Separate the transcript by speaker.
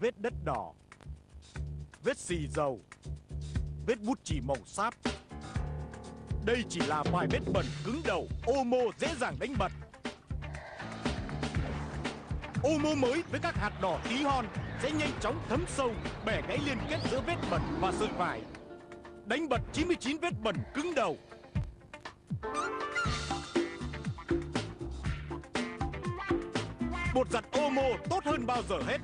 Speaker 1: vết đất đỏ, vết xì dầu, vết bút chì màu sáp. Đây chỉ là vài vết bẩn cứng đầu, Omo dễ dàng đánh bật. Omo mới với các hạt đỏ tí hon sẽ nhanh chóng thấm sâu, bẻ gãy liên kết giữa vết bẩn và sợi vải. Đánh bật 99 vết bẩn cứng đầu. Bột giặt Omo tốt hơn bao giờ hết